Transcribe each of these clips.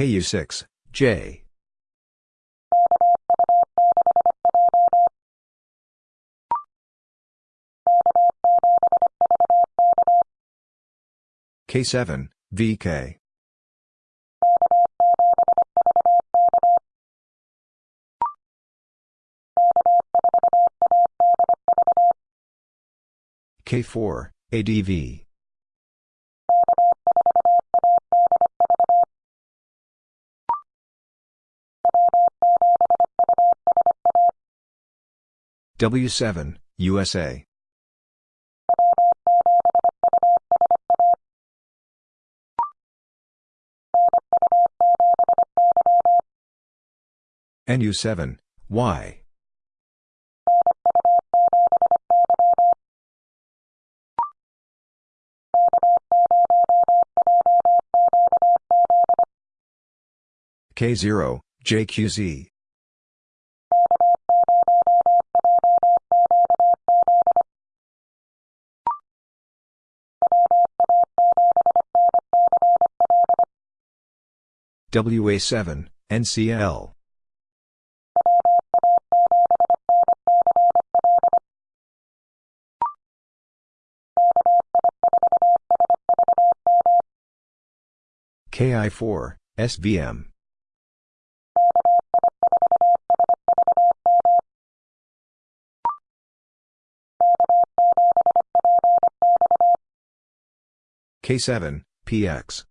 KU6, J. K7, VK. K4, ADV. W7, USA. NU7, Y. K0, JQZ. WA7, NCL. KI4, SVM. K7, PX.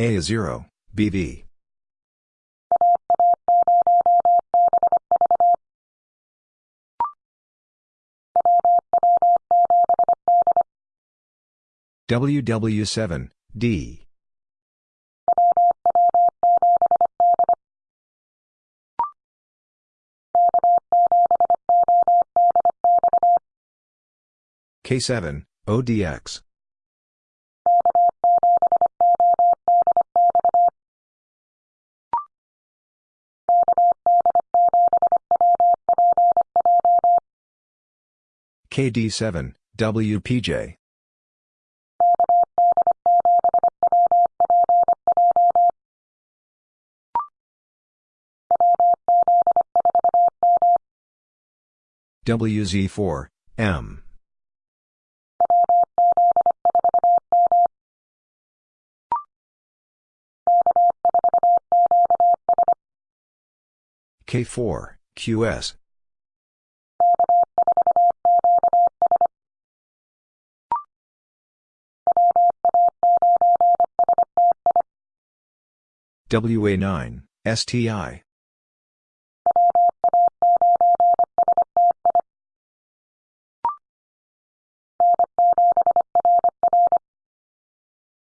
A0, BV. WW7, D. K7, ODX. KD7, WPJ. WZ4, M. K4, QS. WA9, STI.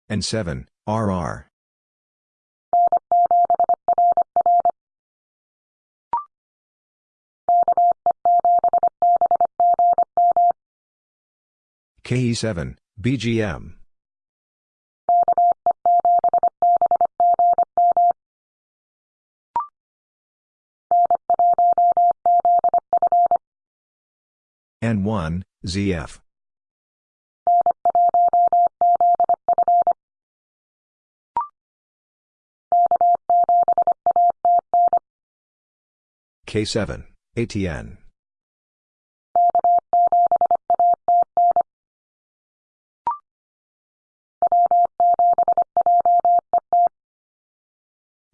N7, RR. KE7, BGM. N1, ZF. K7, ATN.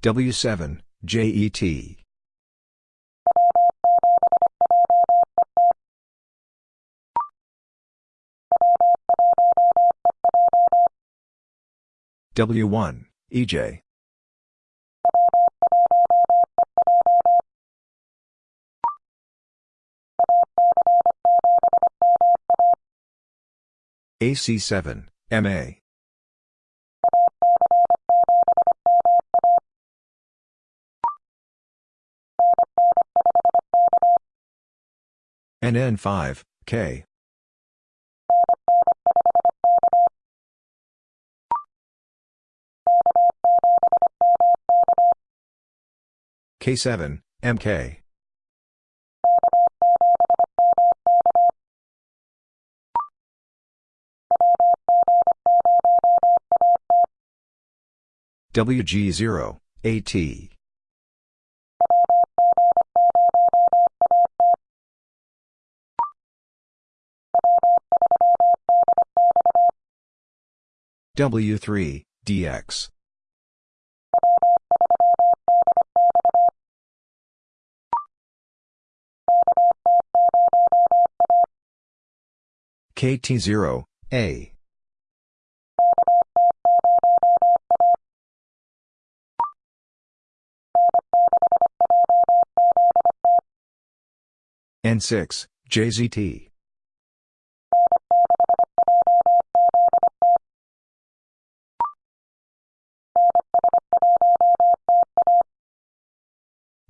W7, JET. W1, EJ. AC7, MA. NN5, K. K7, MK. WG0, AT. W3, DX. KT0, A. N6, JZT.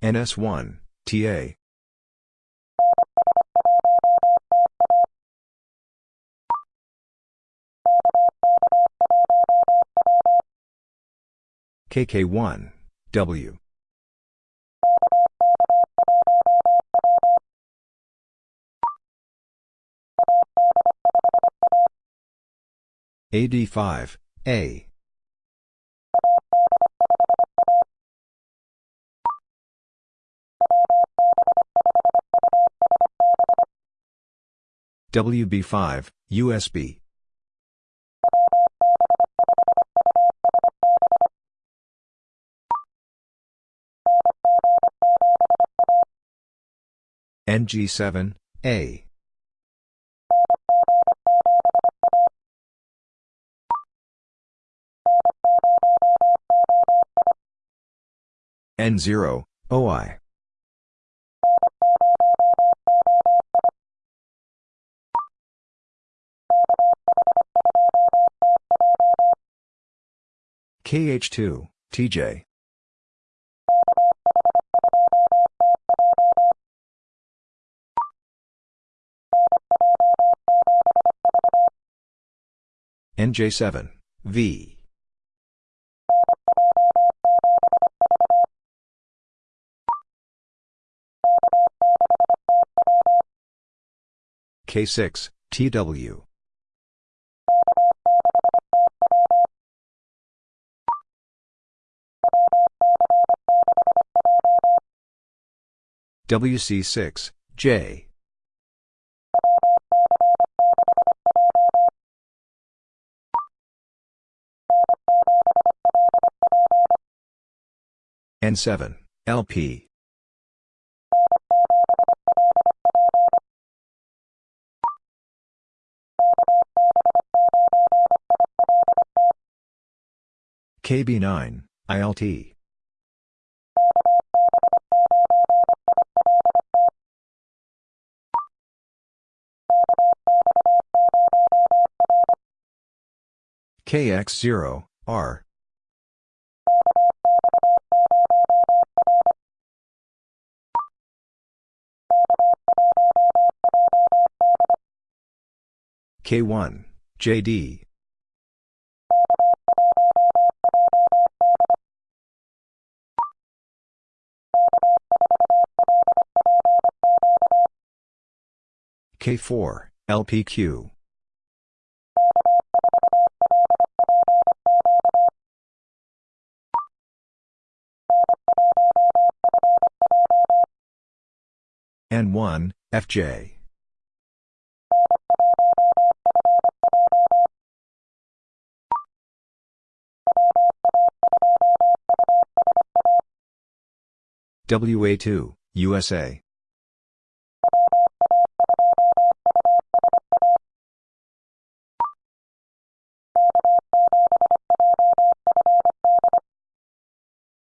NS1, TA. KK1, W. AD5, A. WB5, USB. NG7, A. N0, OI. KH2, TJ. NJ7, V. K6, TW. WC6, J. N7, LP. KB9, ILT. KX0, R. K1, JD. K4, LPQ. N1, FJ. WA2, USA.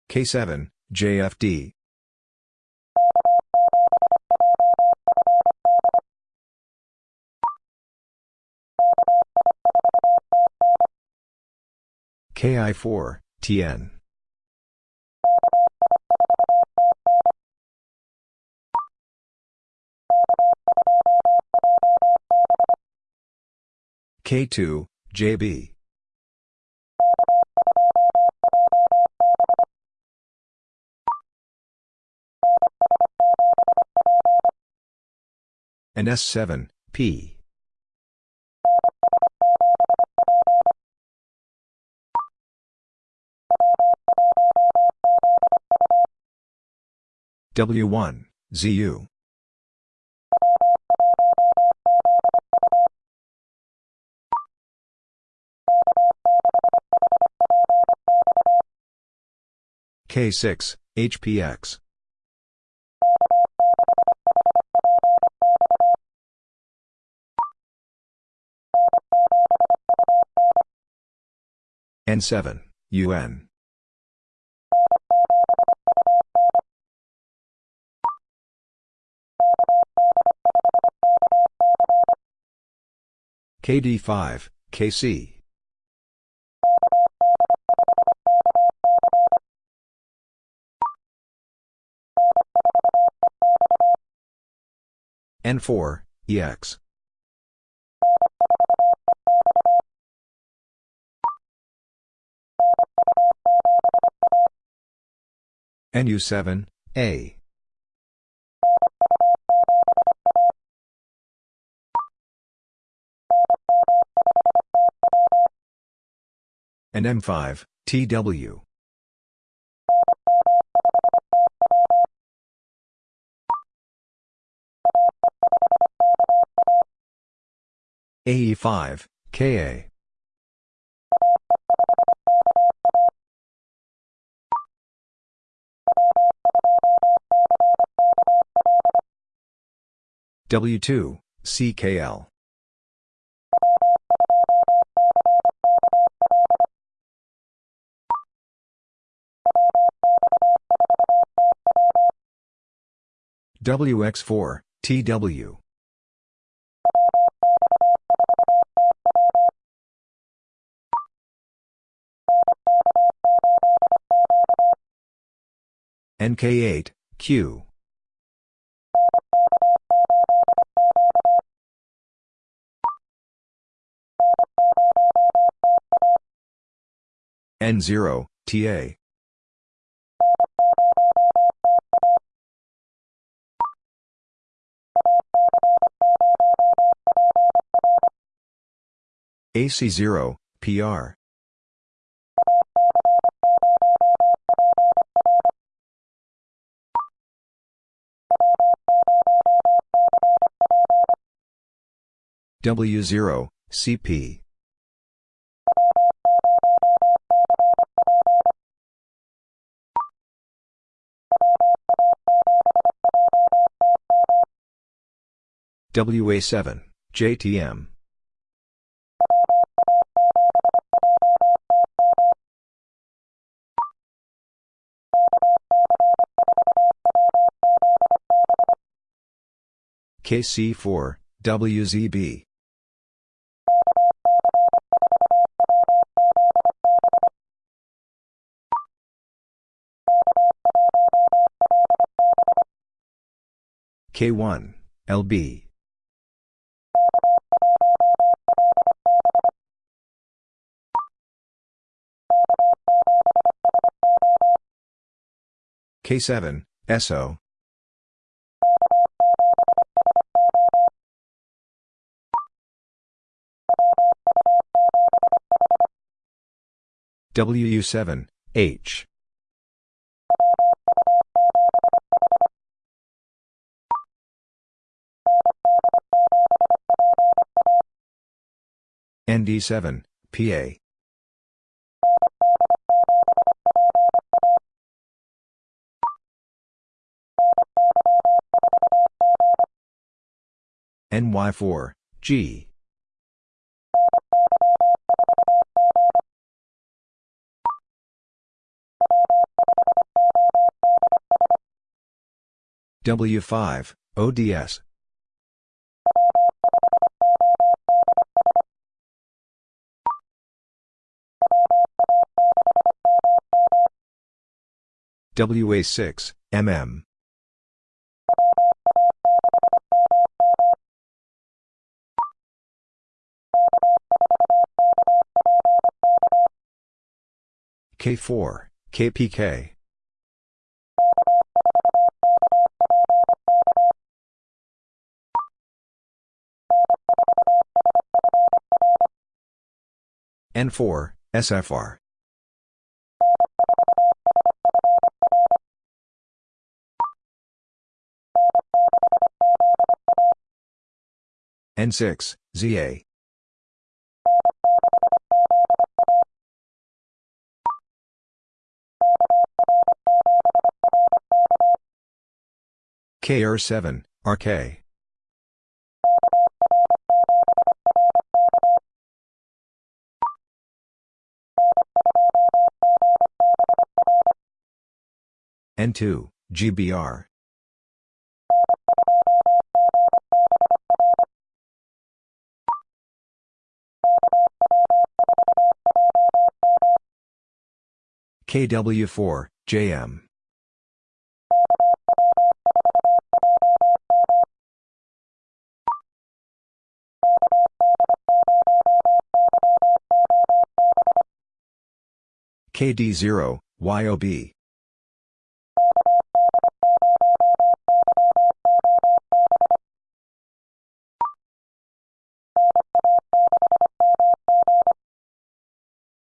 K7, JFD. KI4, TN. K2, JB. and S7, P. W1, ZU. K6, HPX. N7, UN. KD5, KC. N4, EX. NU7, A. and M5, TW. AE5, KA. W2, CKL. WX4, TW. NK8, Q. N0, TA. AC0, PR. W0, CP. WA7, JTM. KC4, WZB. K1, LB. K7, SO. WU7, H. ND7, PA. NY4, G. W5, ODS. WA6, MM. K4, KPK. N4, SFR. N6, ZA. KR7, RK. N2, GBR. KW4, JM. KD0, YOB.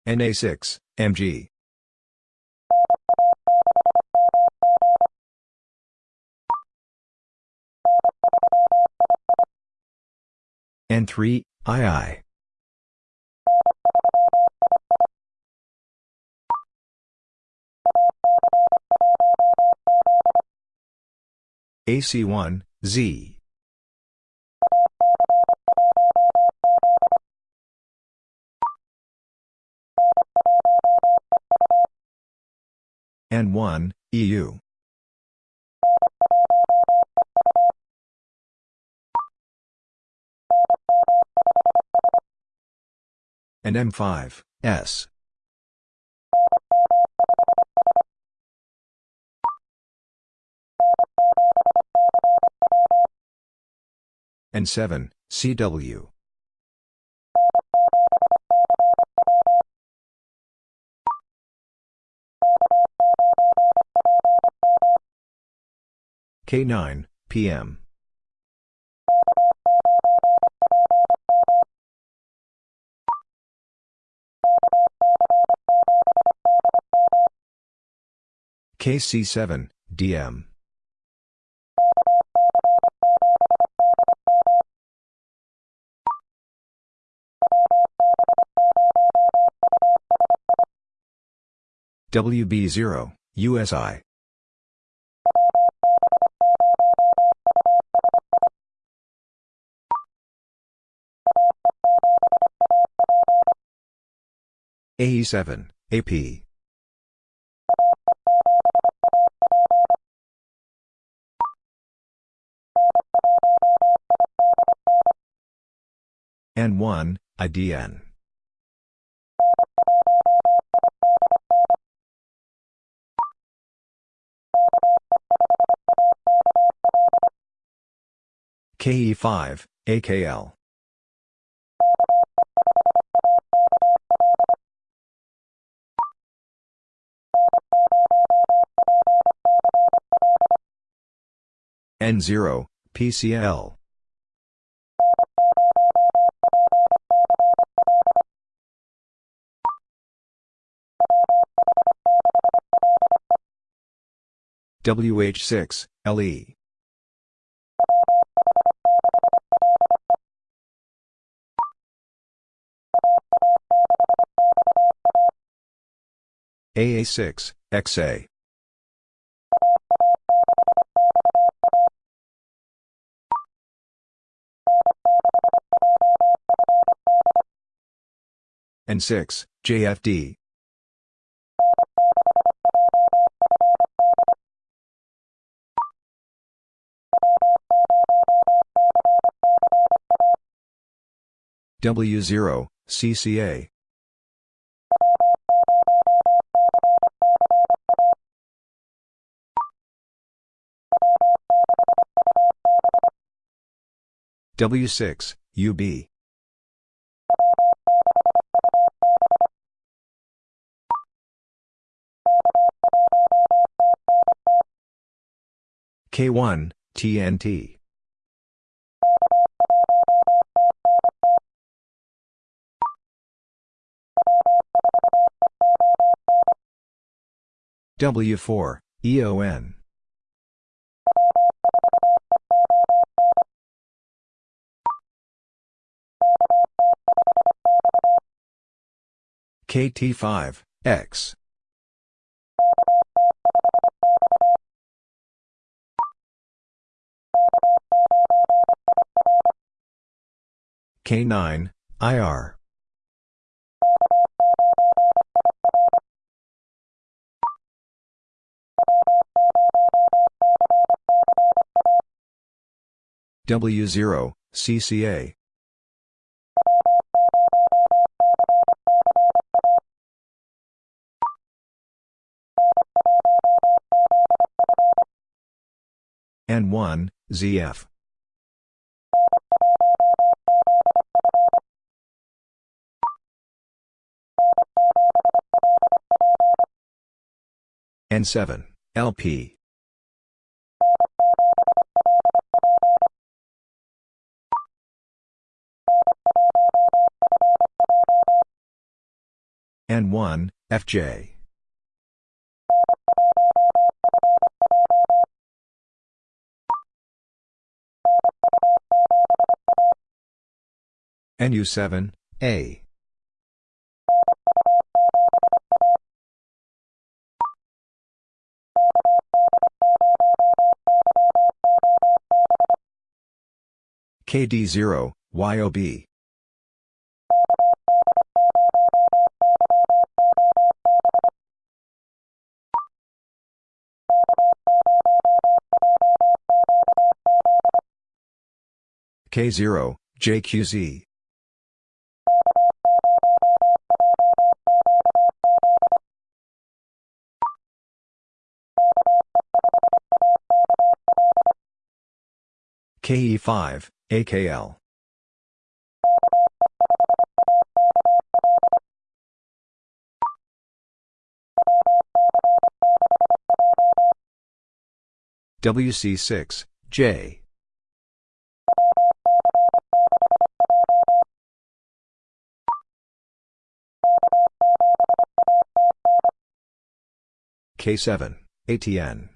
NA6, MG. N3, II. AC1, Z. N1, EU. And M5, S. N7, CW. K9, PM. KC7, DM. WB0, USI. AE7, AP. N1, IDN. KE5, AKL. N0, PCL. WH6, LE. AA6, XA. N6, JFD. W0, CCA. W6, UB. K1, TNT. W4, EON. KT5, X. K9, IR. W0, CCA. N1, ZF. N7, LP. N1, FJ. NU7, A. KD0, YOB. K0, JQZ. KE5, AKL. WC6, J. K7, ATN.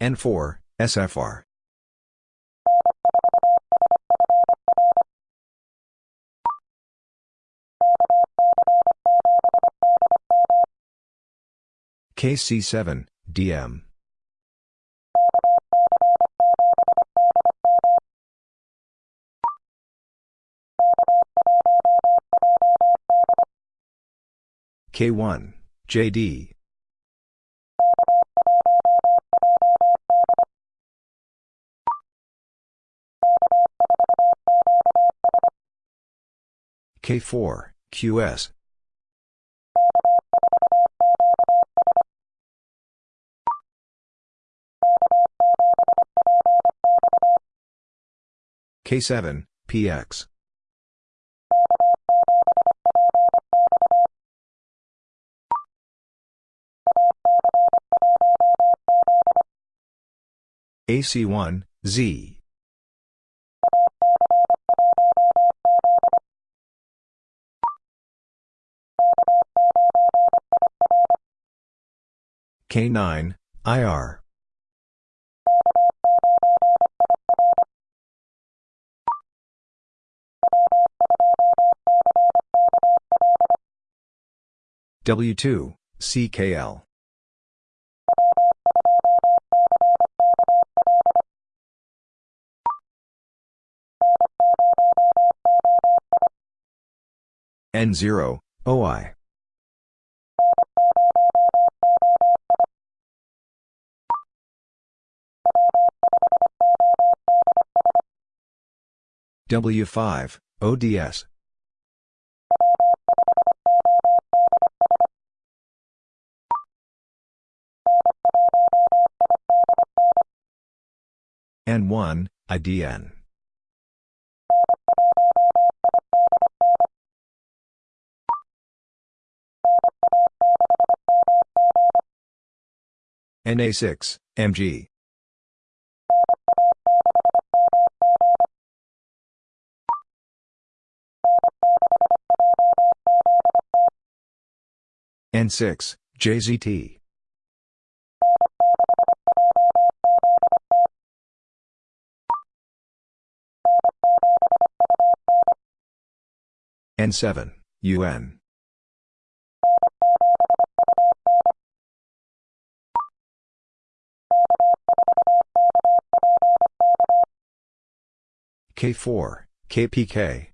N4, SFR. KC7, DM. K1, JD. K4, QS. K7, PX. AC1, Z. K9, IR. W2, CKL. N0, OI. W5, ODS. N1, IDN. NA6, MG. N6, JZT. N7, UN. K4, KPK.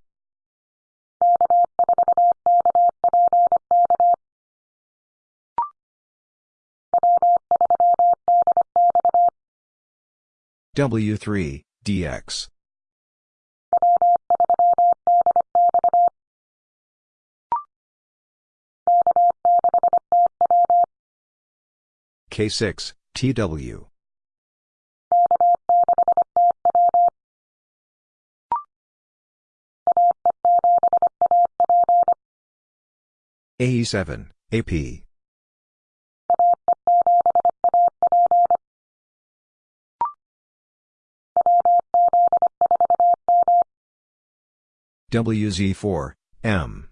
W3, DX. K6, TW. AE7, AP. WZ4, M.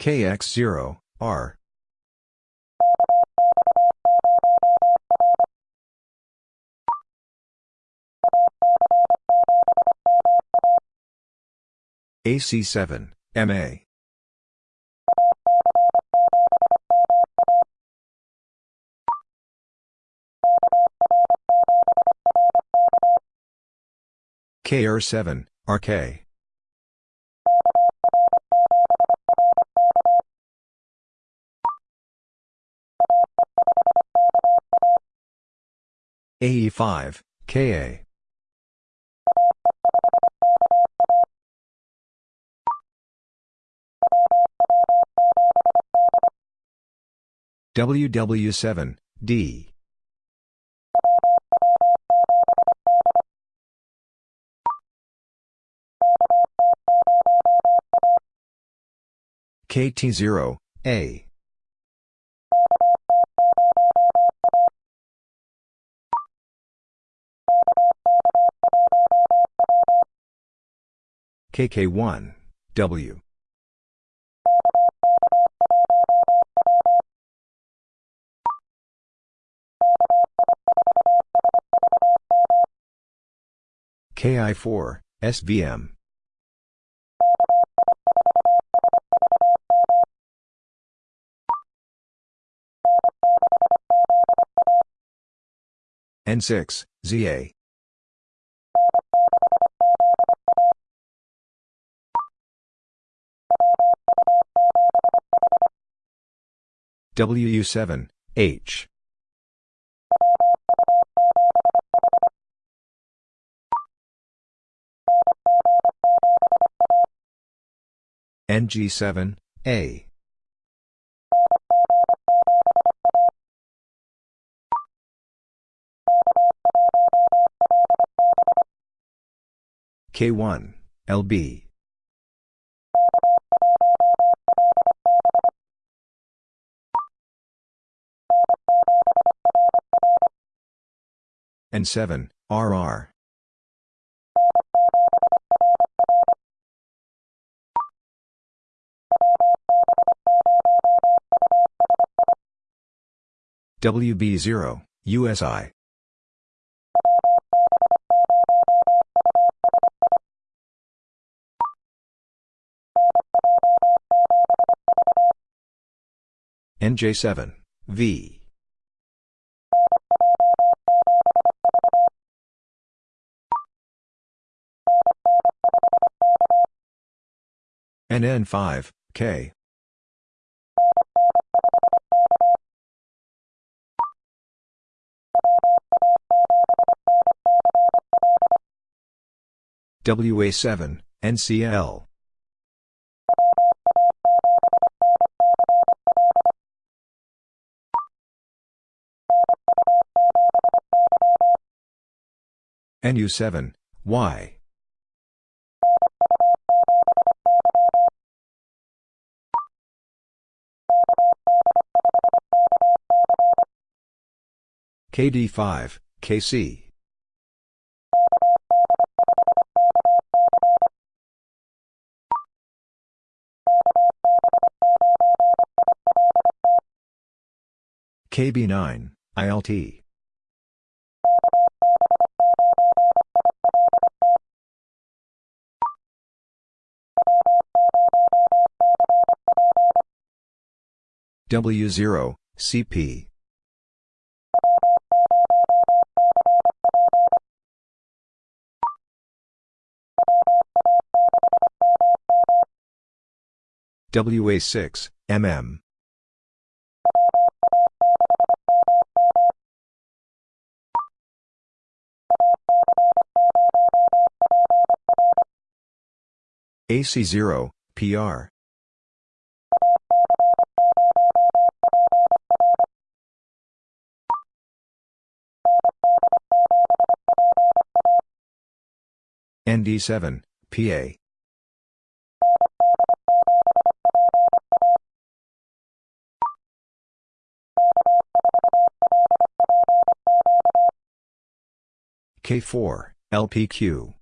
KX0, R. AC7, MA. KR7, RK. AE5, KA. WW7, D. KT0, A. KK1, W. KI4, SVM. N6, ZA. WU7, H. NG7, A. K1, LB. N7, RR. WB0, USI. NJ7, V. NN5, K. WA7, NCL. NU7, Y. KD5, KC. KB9, ILT. W0, CP. WA6, MM. AC0, PR. ND7, PA. K4, LPQ.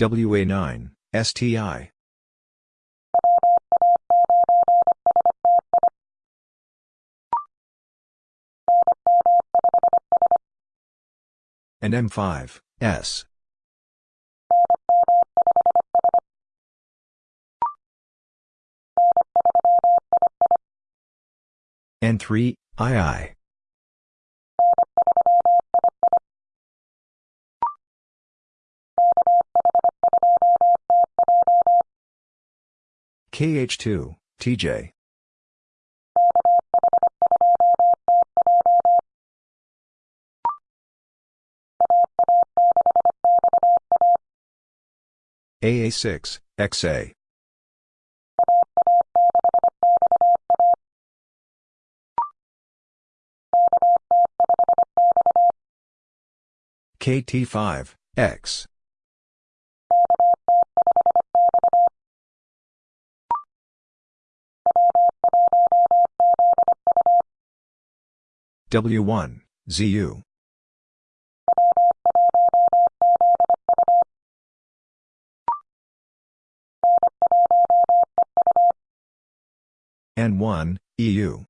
WA9, STI. and M5, S. N3, II. KH2, TJ. AA6, XA. KT5, X. W1, ZU. N1, EU.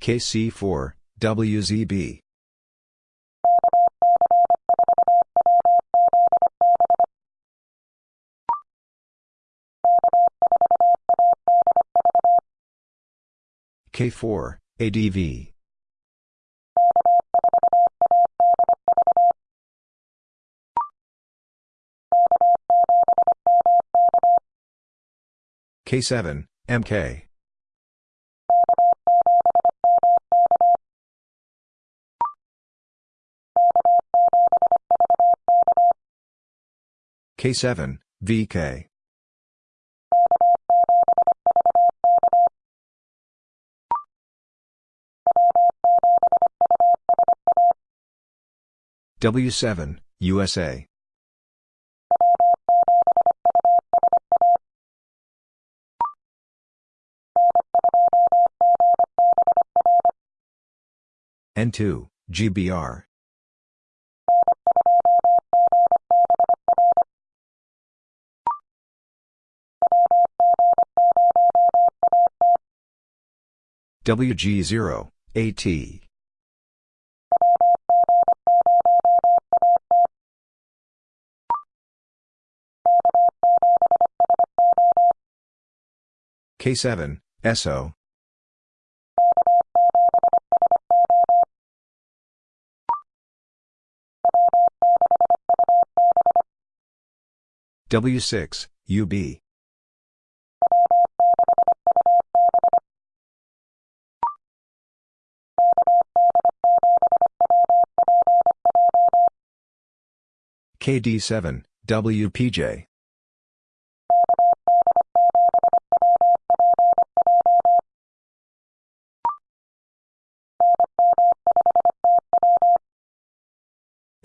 KC4, WZB. K4, ADV. K7, MK. K7, VK. W7, USA. N2, GBR. WG0, AT. K7, SO. W6, UB. KD7, WPJ.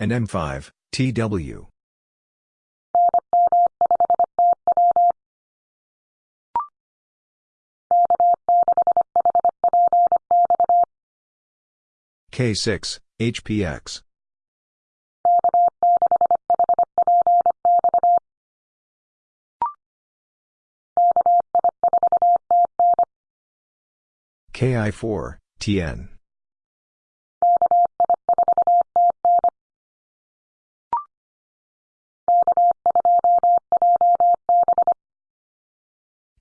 and M5, TW. K6, HPX. KI4, TN.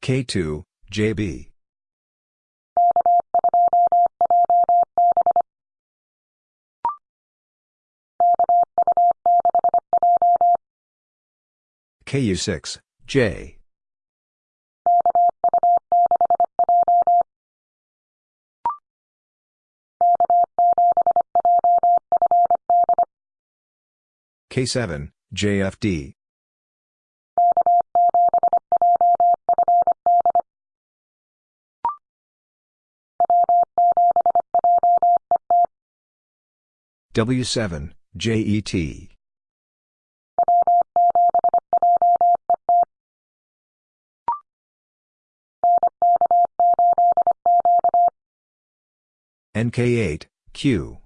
K2, JB. KU6, J. K7, JFD. W7, JET. NK8, Q.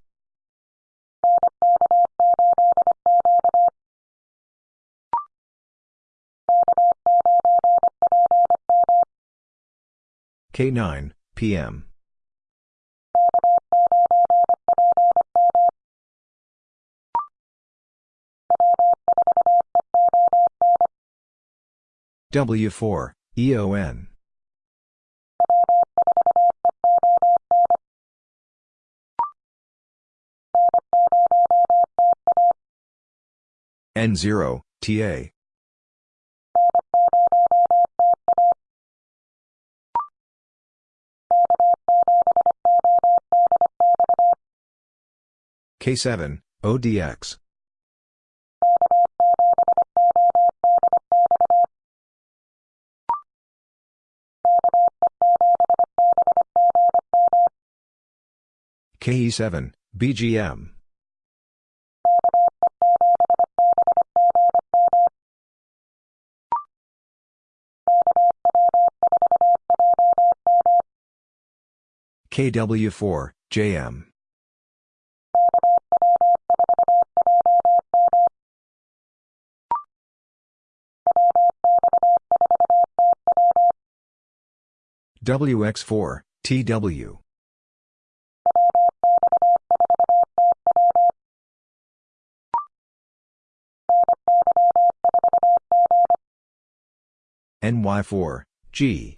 K9, PM. W4, EON. N0, TA. K7, ODX. KE7, BGM. KW4, JM. WX4, TW. NY4, G.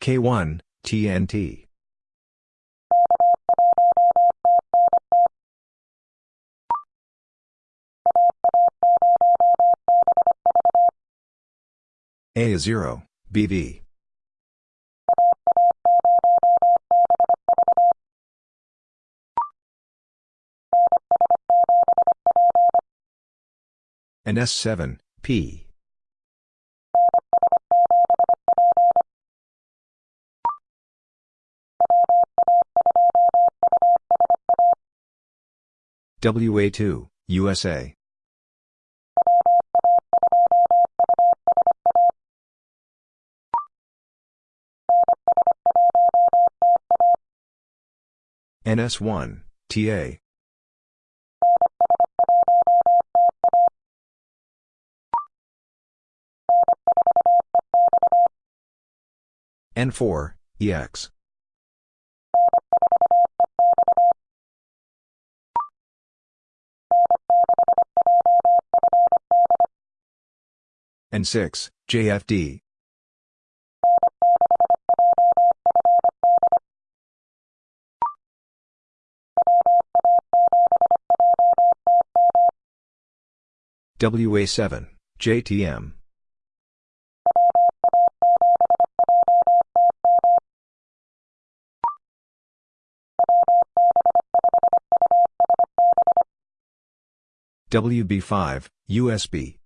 K1, TNT. A0, BV. And S7, P. WA2, USA. NS1, TA. N4, EX. N6, JFD. WA7, JTM. WB5, USB.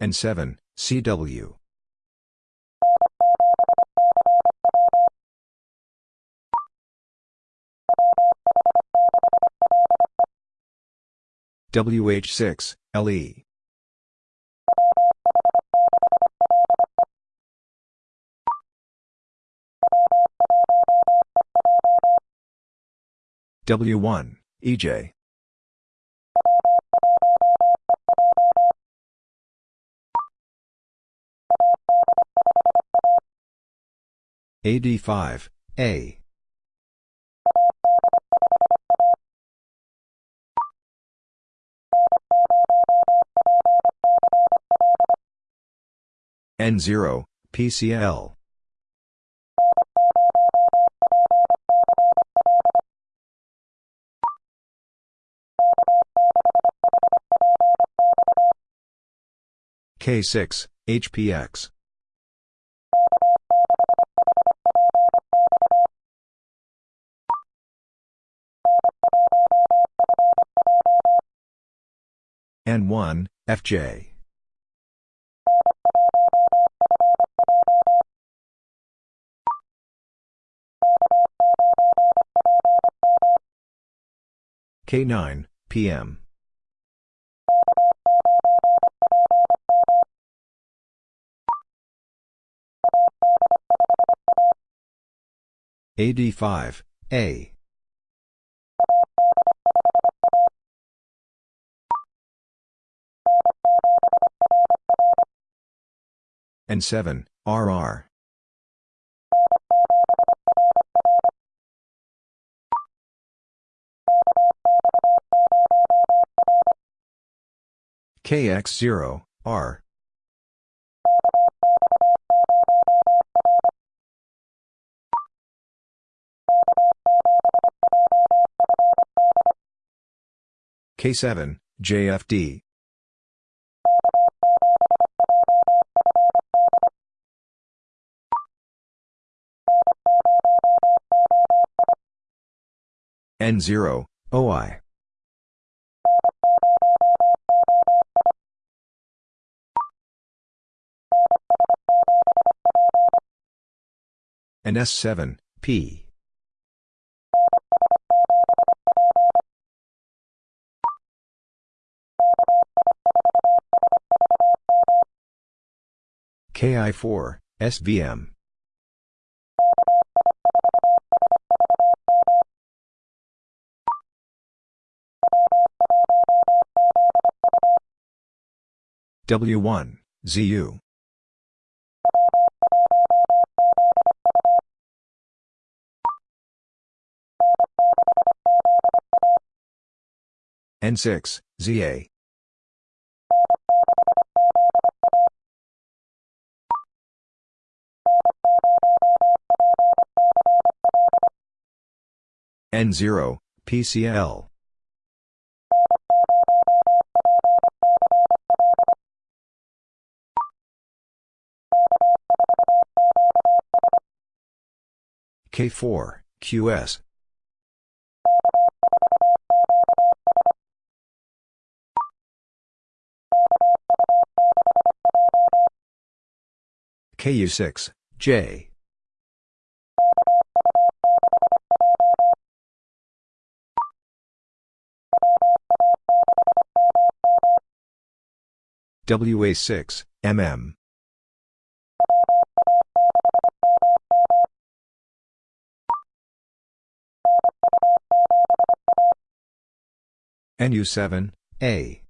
N7, CW. WH6, LE. W1, EJ. AD5, A. N0, PCL. K6, HPX. N1, FJ. K9, PM. AD5, A. N7, RR. KX0, R. K7, JFD. N0, OI. And S7, P. KI4, SVM. W1, ZU. N6, ZA. N0, PCL. K4, QS. KU6, J. WA6, MM. NU7, A.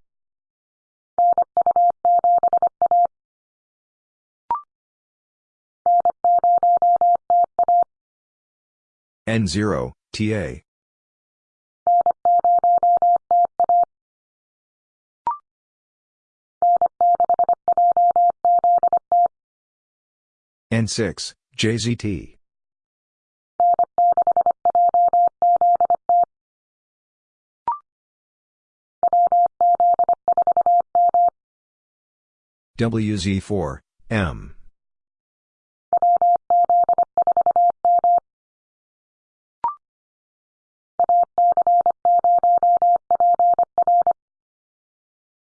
N0, TA. N6, JZT. WZ4, M.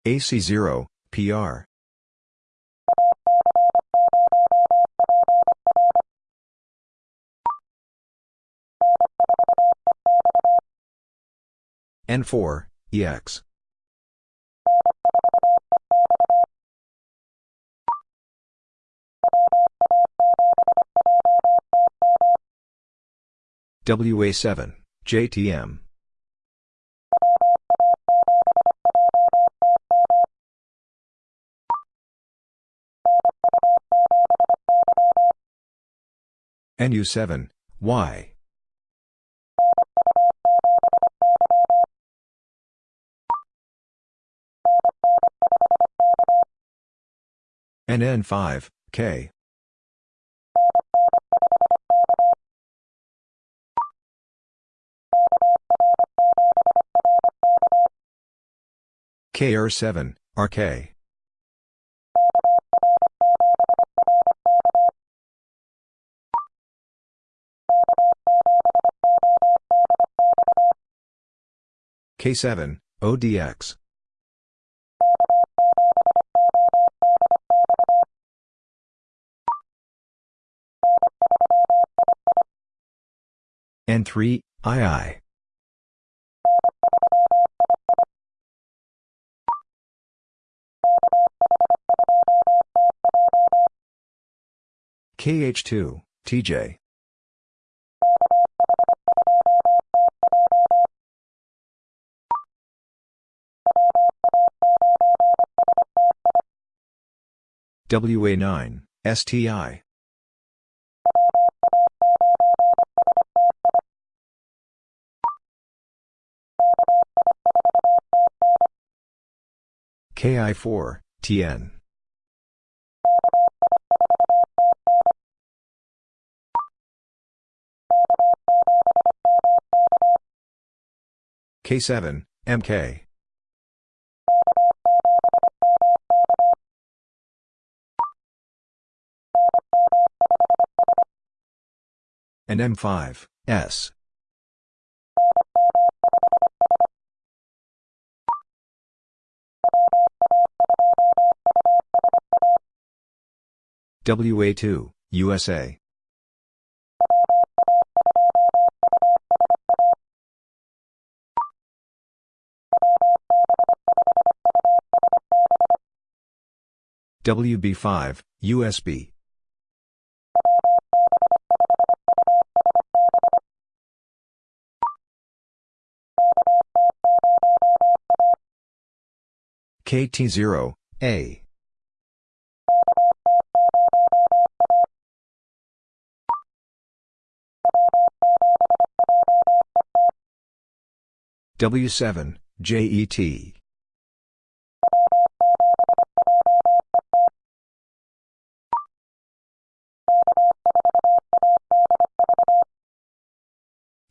AC0, PR. N4, EX. WA7, JTM. NU7, Y. NN5, K. KR7, RK. K7, ODX. N3, II. KH2, TJ. WA9, STI. KI4, TN. K7, MK. And M5, S. WA2, USA. WB5, USB. KT0, A. W7, JET.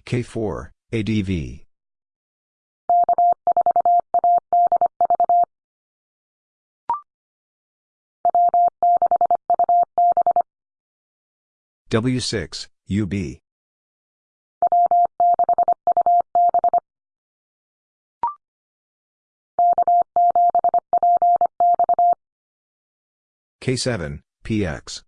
K4, ADV. W6, UB. K7, PX.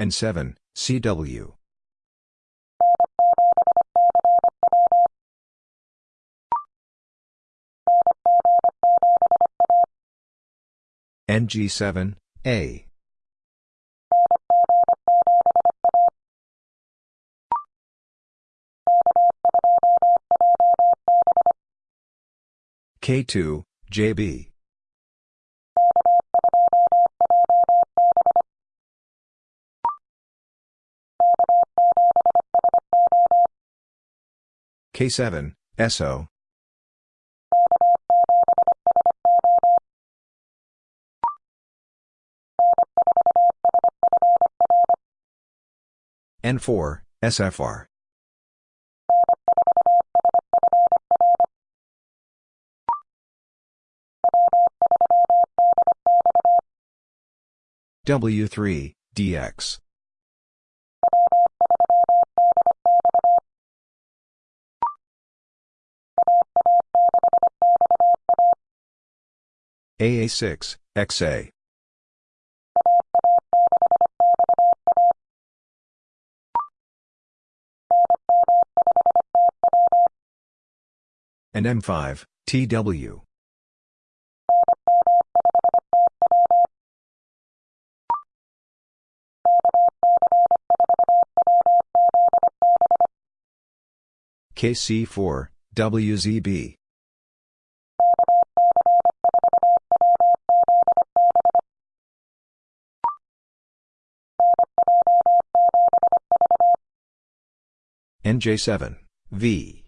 N7, CW. NG7, A. K2, JB. K7, SO. N4, SFR. W3, DX. AA6, XA. and M5, TW. KC4, WZB. NJ7, V.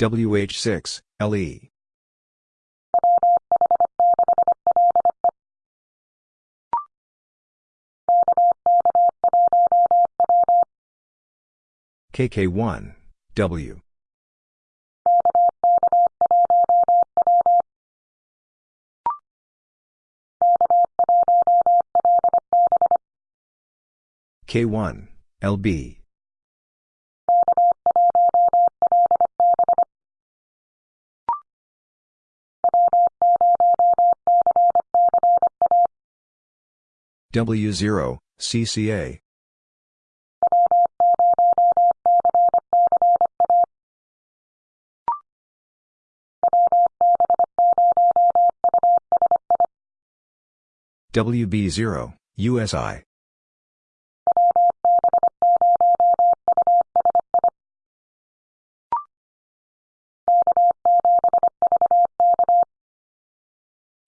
WH6, LE. KK1, W. K1, LB. W0, CCA. WB0, USI.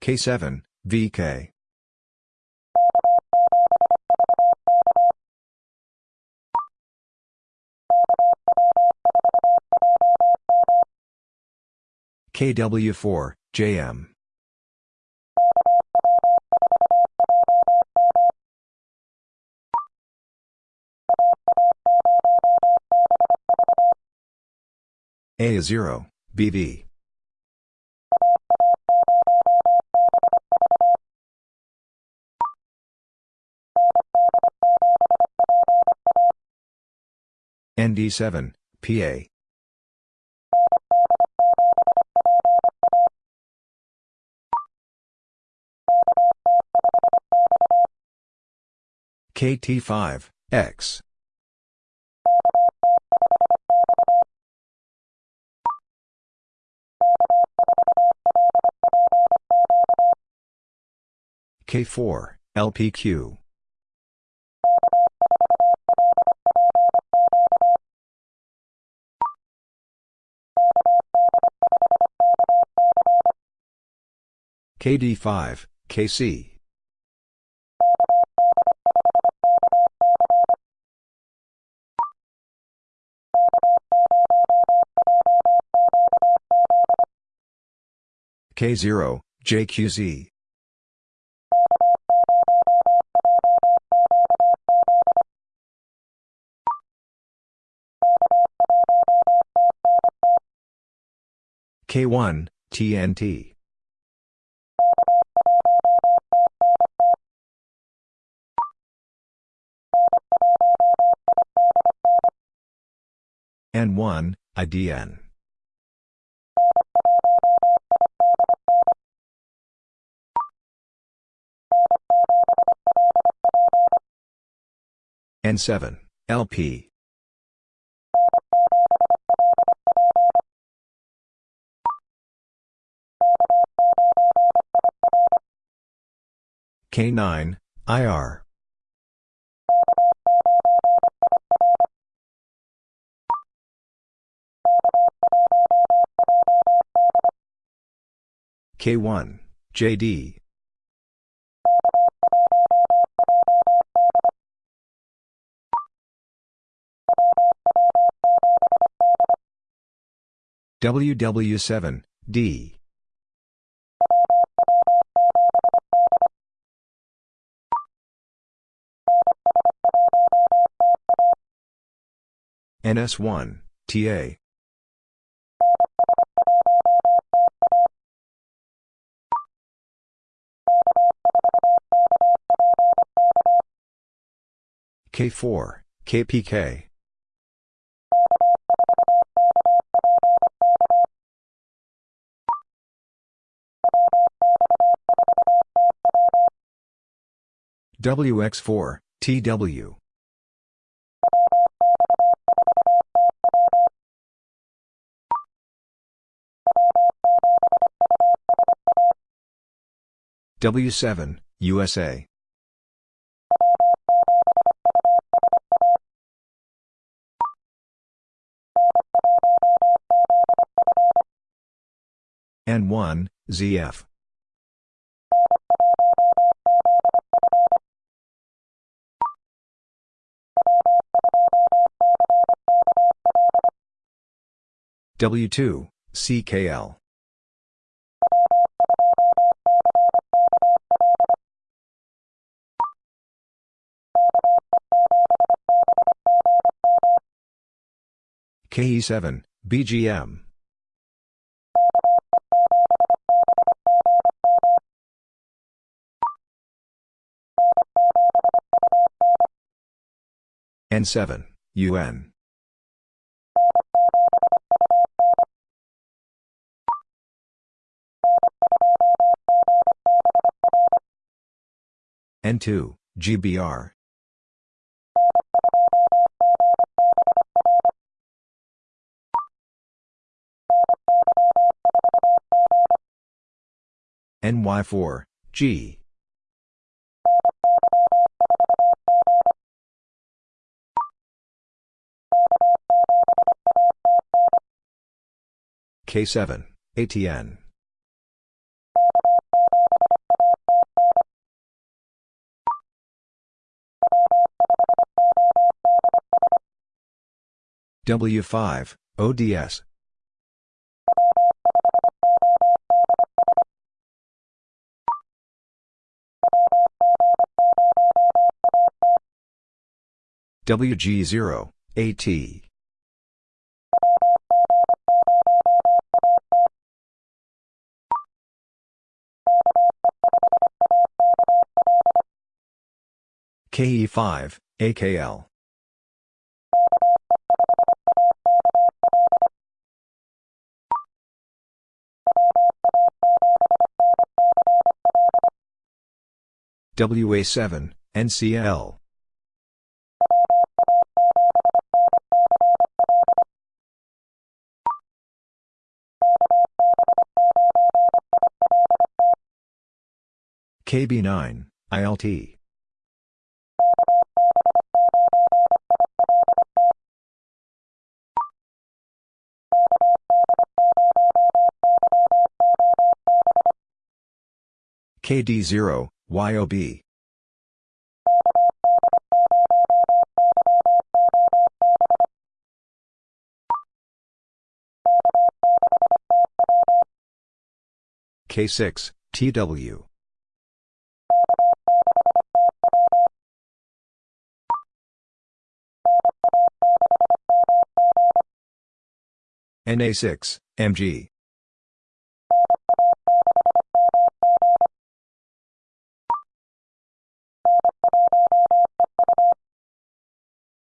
K7, VK. KW4, JM. A0, BV. ND7, PA. KT5, X. K4, LPQ. KD5, KC. K0, JQZ. K1, TNT. N1, IDN. N7, LP. K9, IR. K1, JD. WW7, D. NS1, TA. K4, KPK. WX4, TW. W7, USA. N1, ZF. W2, CKL. KE7, BGM. N7, UN. N2, GBR. NY4, G. K7, ATN. W5, ODS. WG0, AT. KE5, AKL. WA7, NCL. KB9, ILT. KD0, YOB. K6, TW. NA6, MG.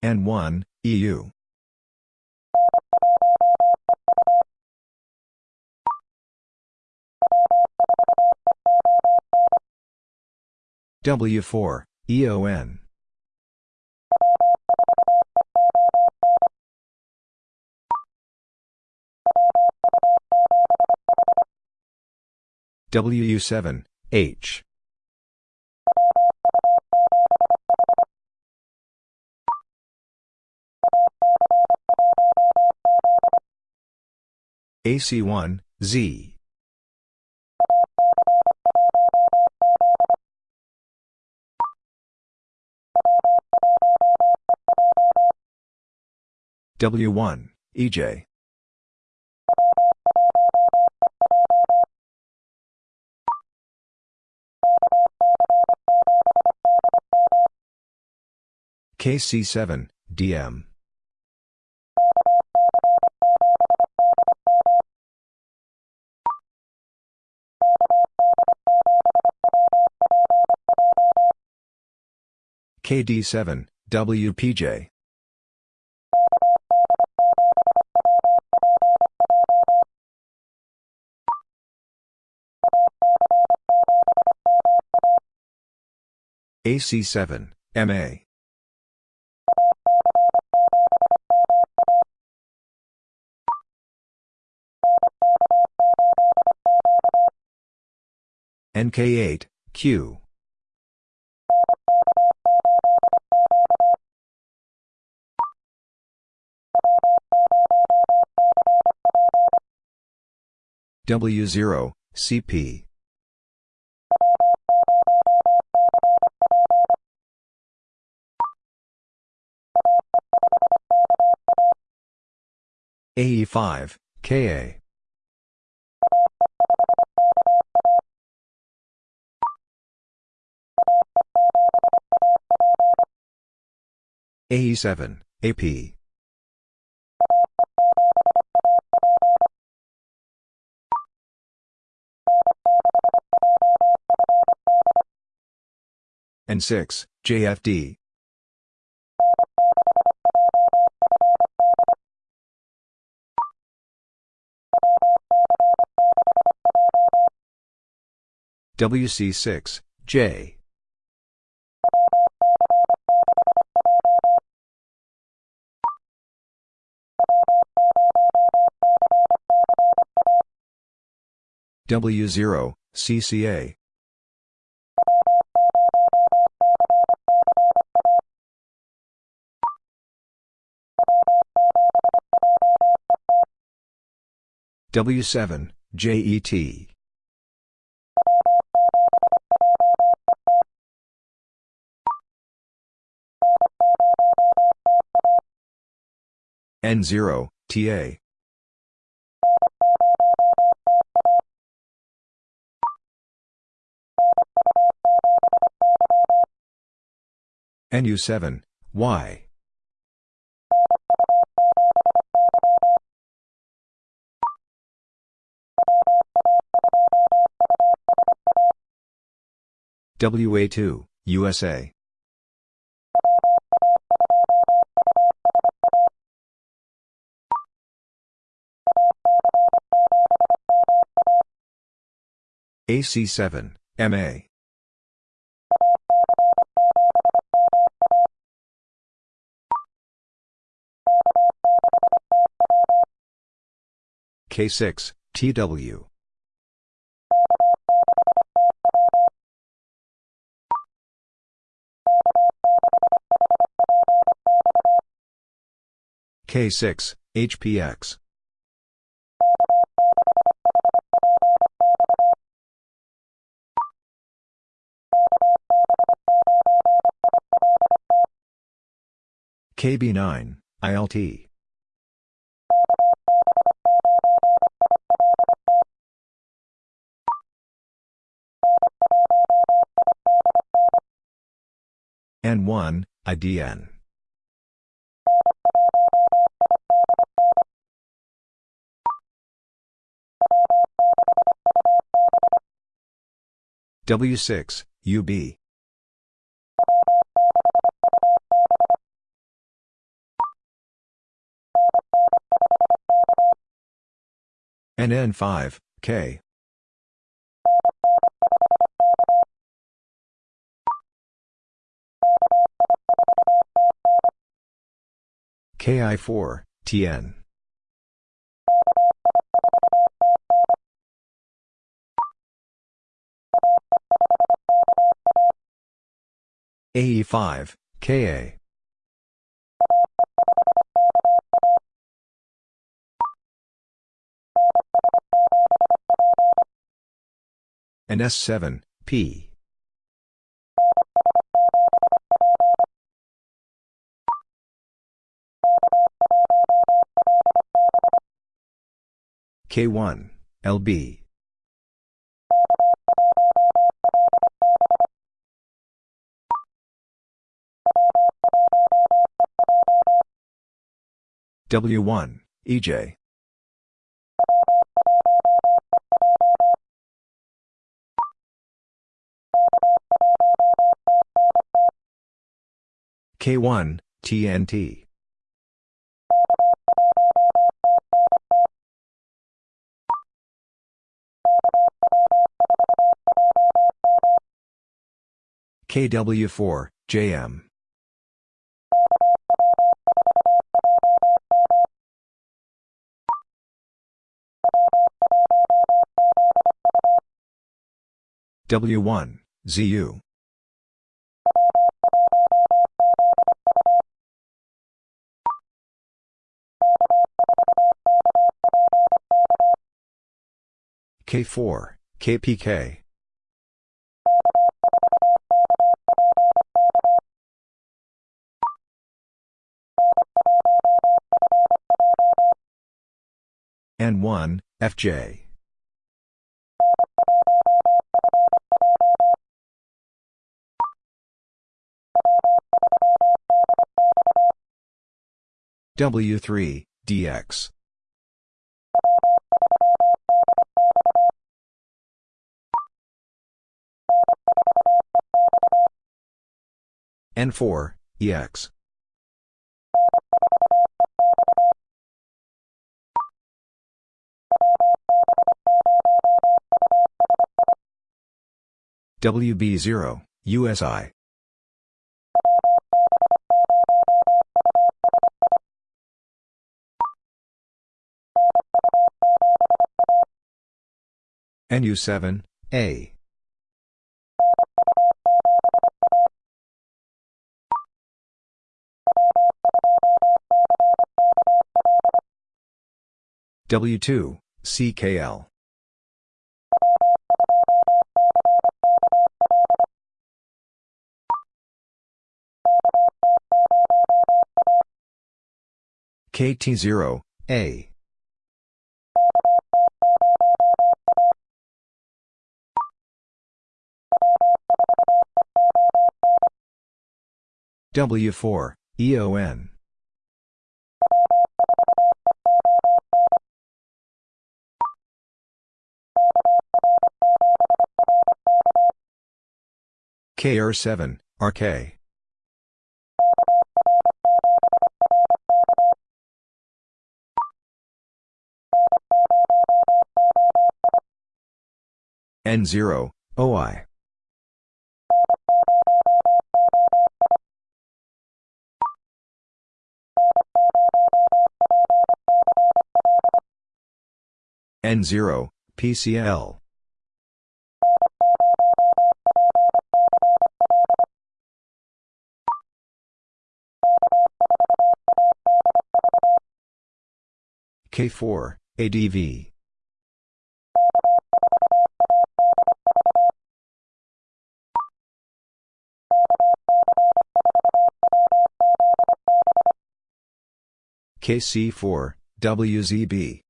N1, EU. W4, EON. WU7, H. AC1, Z. W1, EJ. KC7, DM. KD7, WPJ. AC7, MA. NK8, Q. W0, CP. AE5, KA. AE7, AP. N6, JFD. WC6, J. W0, CCA. W7, JET. N0, TA. NU7, Y. WA2, USA. AC7, MA. K6, TW. K6, HPX. KB9, ILT. N1, IDN. W6, UB. NN5, K. KI4, TN. AE5, KA. And S7, P. K1, LB. W1, EJ. K1, TNT. KW4, JM. W1, ZU. K4, KPK. N1, FJ. W3, DX. N4, EX. WB0, USI. NU7, A. W2, CKL. KT0, A. W4, EON. KR7, RK. N0, OI. N0, PCL. K4, ADV. KC4, WZB.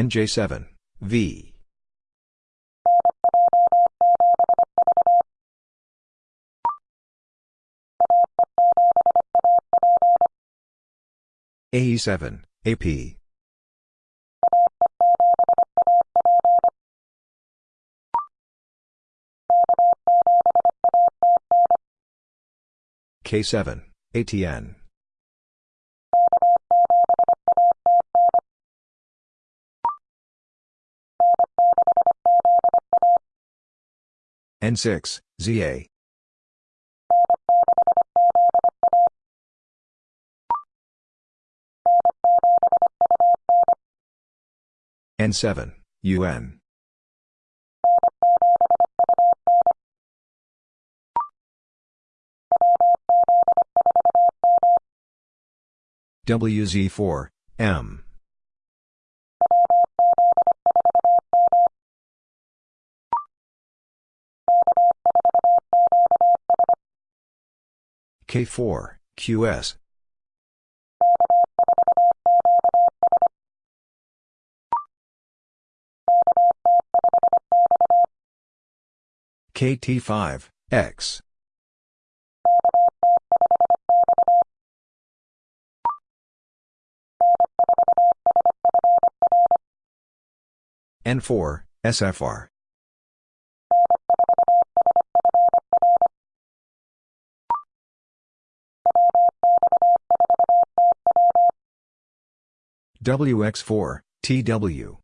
NJ7, V. AE7, AP. K7, ATN. N6, ZA. N7, UN. WZ4, M. K4, QS. KT5, X. N4, SFR. WX4, TW.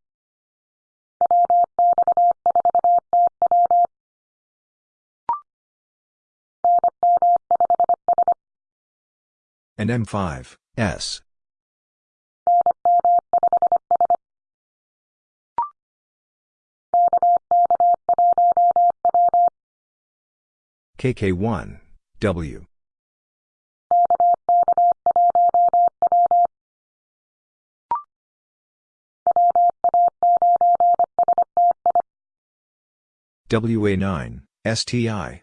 and M5, S. KK1, W. WA9, STI.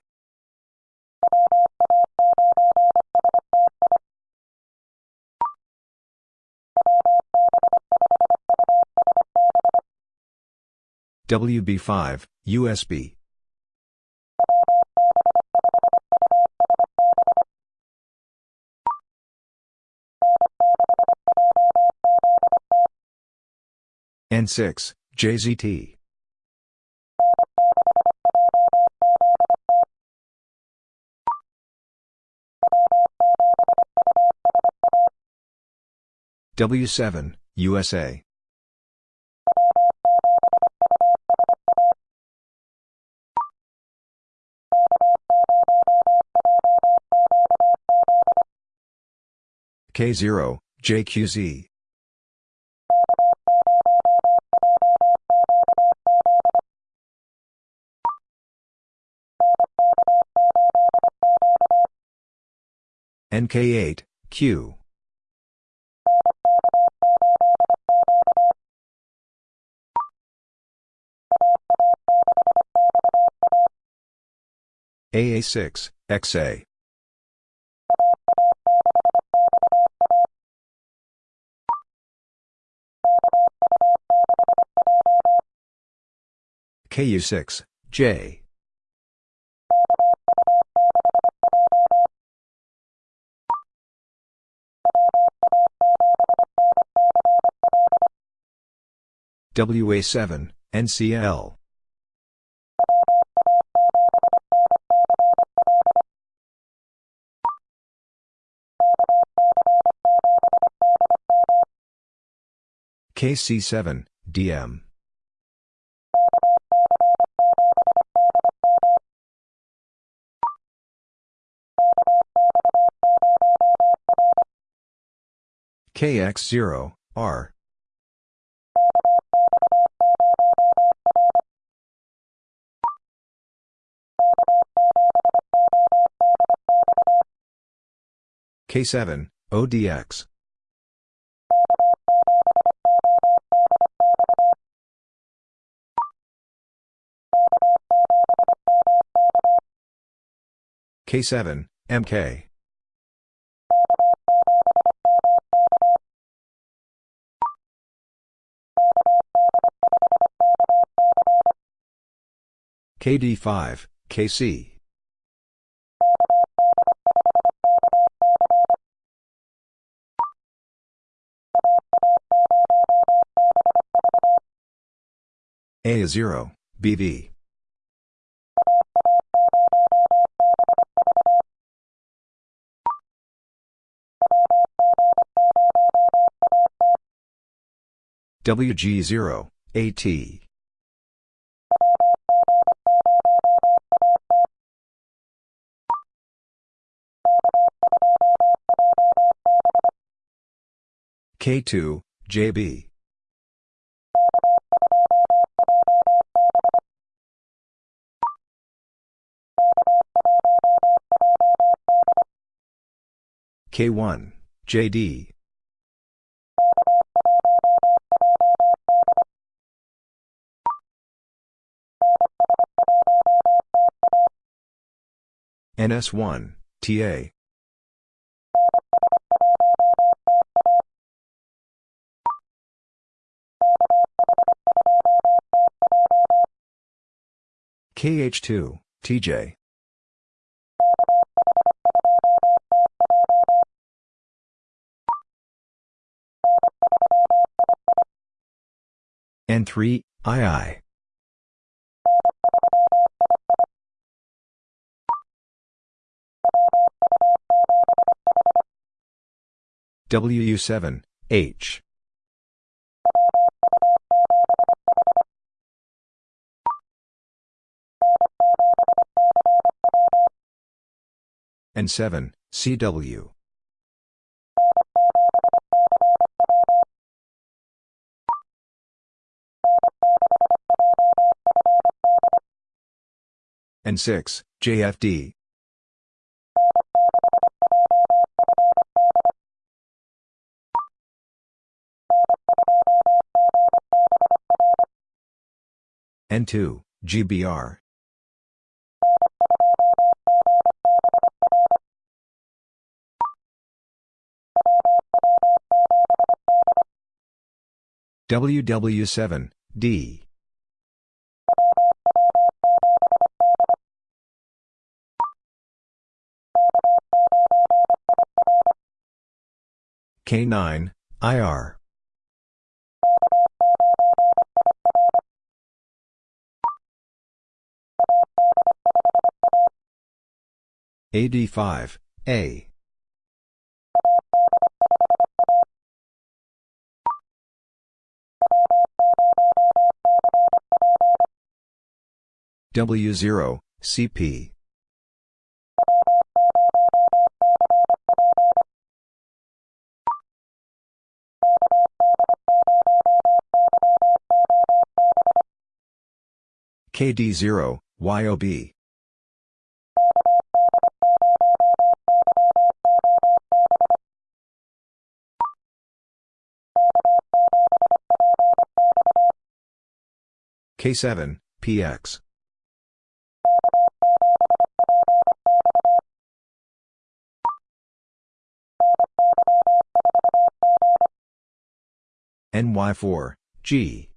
WB5, USB. N6, JZT. W7, USA. K0, JQZ. NK8, Q. AA6, XA. KU6, J. WA7, NCL. KC7, DM. KX0, R. K7, ODX. K7, MK. KD5, KC. A0, BV. WG0, AT. K2, JB. K1, JD. NS1, TA. KH2, TJ. N3, II. WU7, H. and 7, CW. and 6, JFD. N2, GBR. WW7, D. K9, IR. AD5, A. W0, CP. KD0, YOB. K7, PX. NY4, G.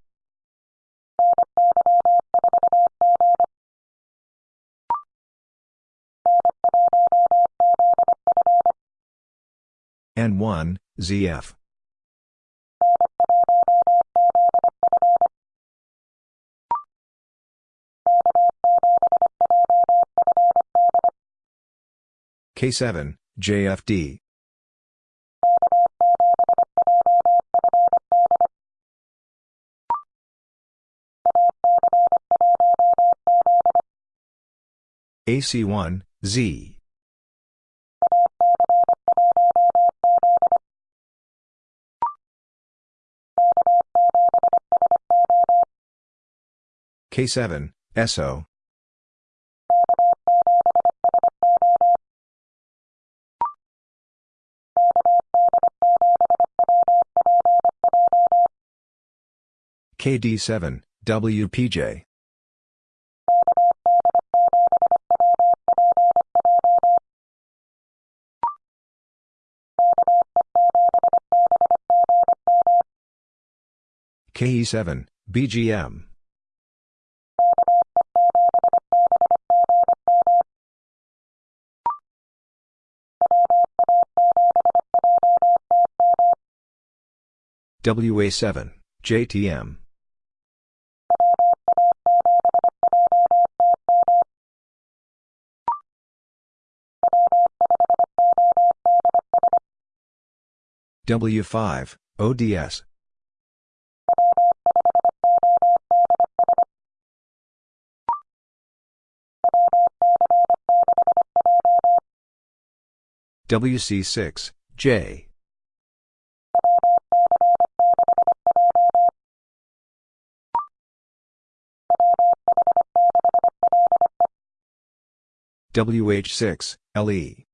N1, ZF. K7, JFD. AC1, Z. K7, SO. KD7, WPJ. KE7, BGM. WA7, JTM. W5, ODS. WC6, J. WH6, LE.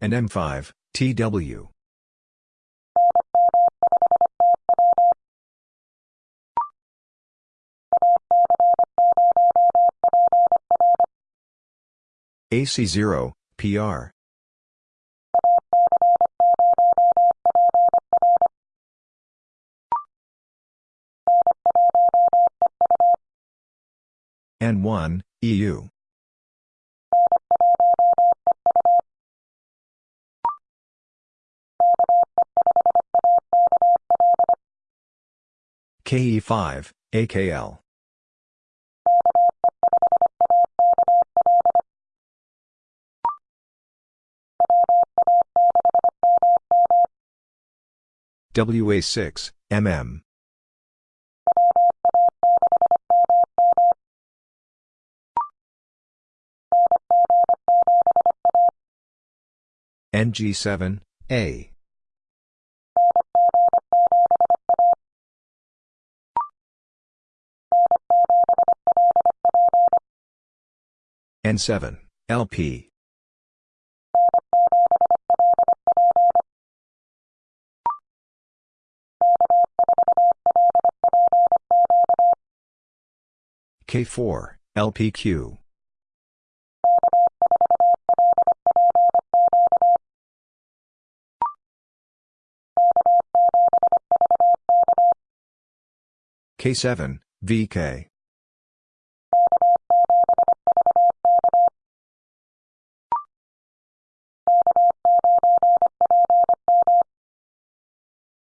And M5, TW. AC0, PR. N1, EU. KE5, AKL. WA6, MM. NG7, A. N7, LP. K4, LPQ. K7, VK.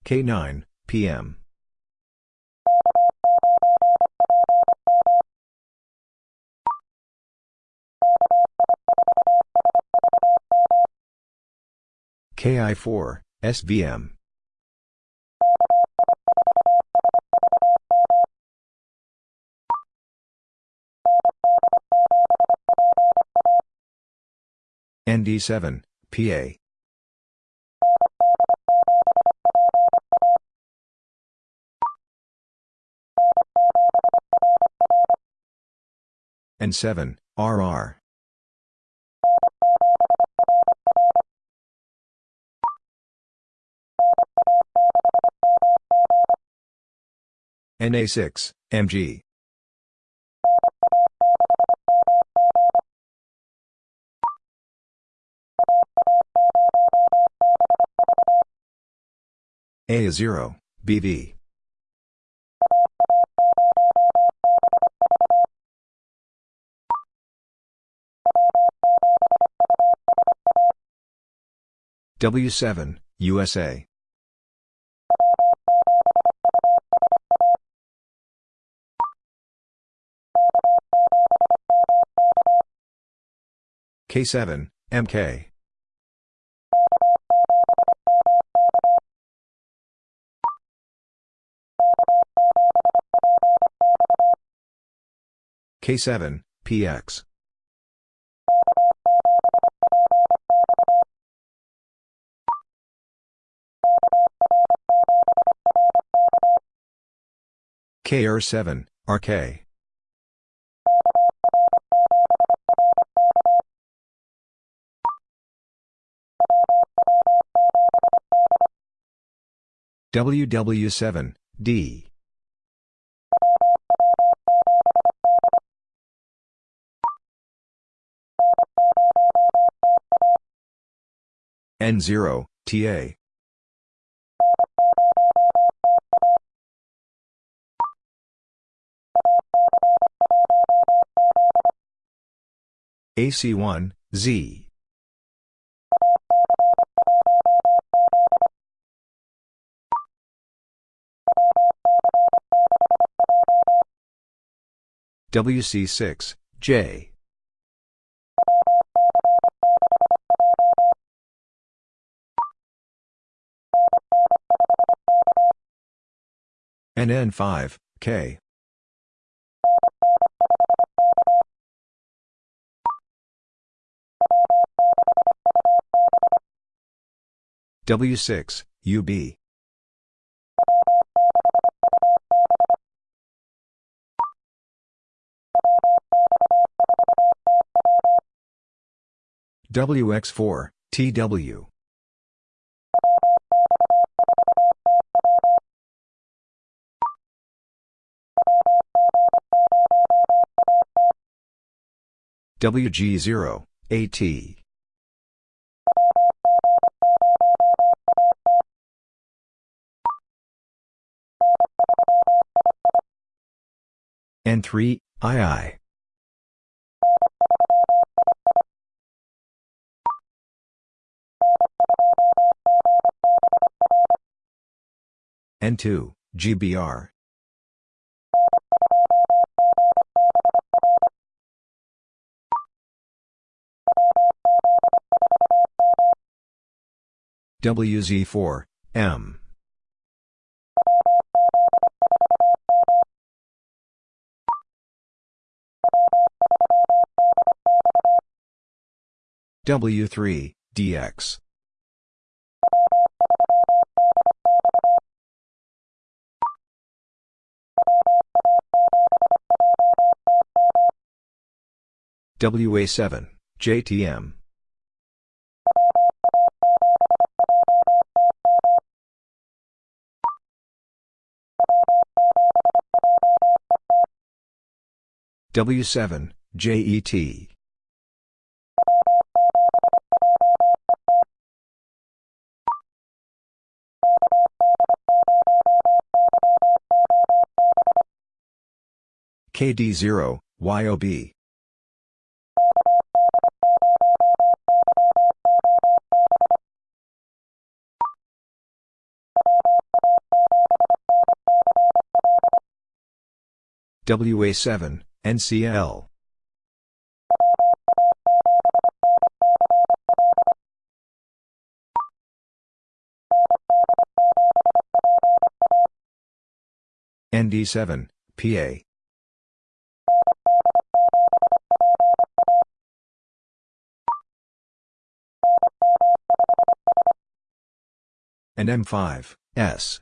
K9, PM. KI4, SVM. ND7, PA. N7, RR. NA6, MG. A0, BV. W7, USA. K7, MK. K7, PX. KR7, RK. WW7, D. N0, TA. AC1, Z. WC6, J. NN5, K. W6, UB. WX4, TW. WG0, AT. N3, II. N2, GBR. WZ4, M. W3, DX. WA7, JTM. W7, JET. KD0, YOB. WA7, NCL. ND7, PA. And M5, S.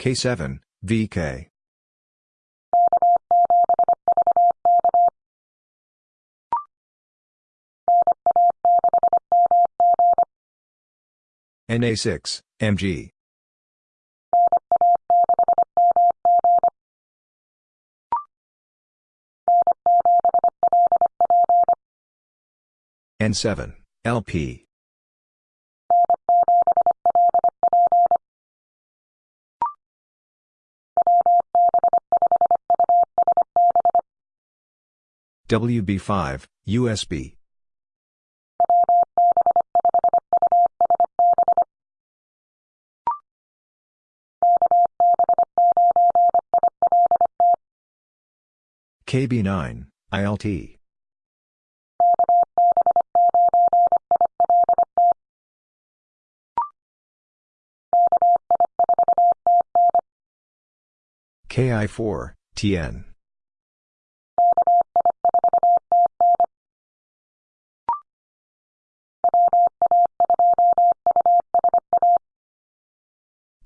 K7, VK. NA6, MG. N7, LP. WB5, USB. KB9, ILT. KI4, TN.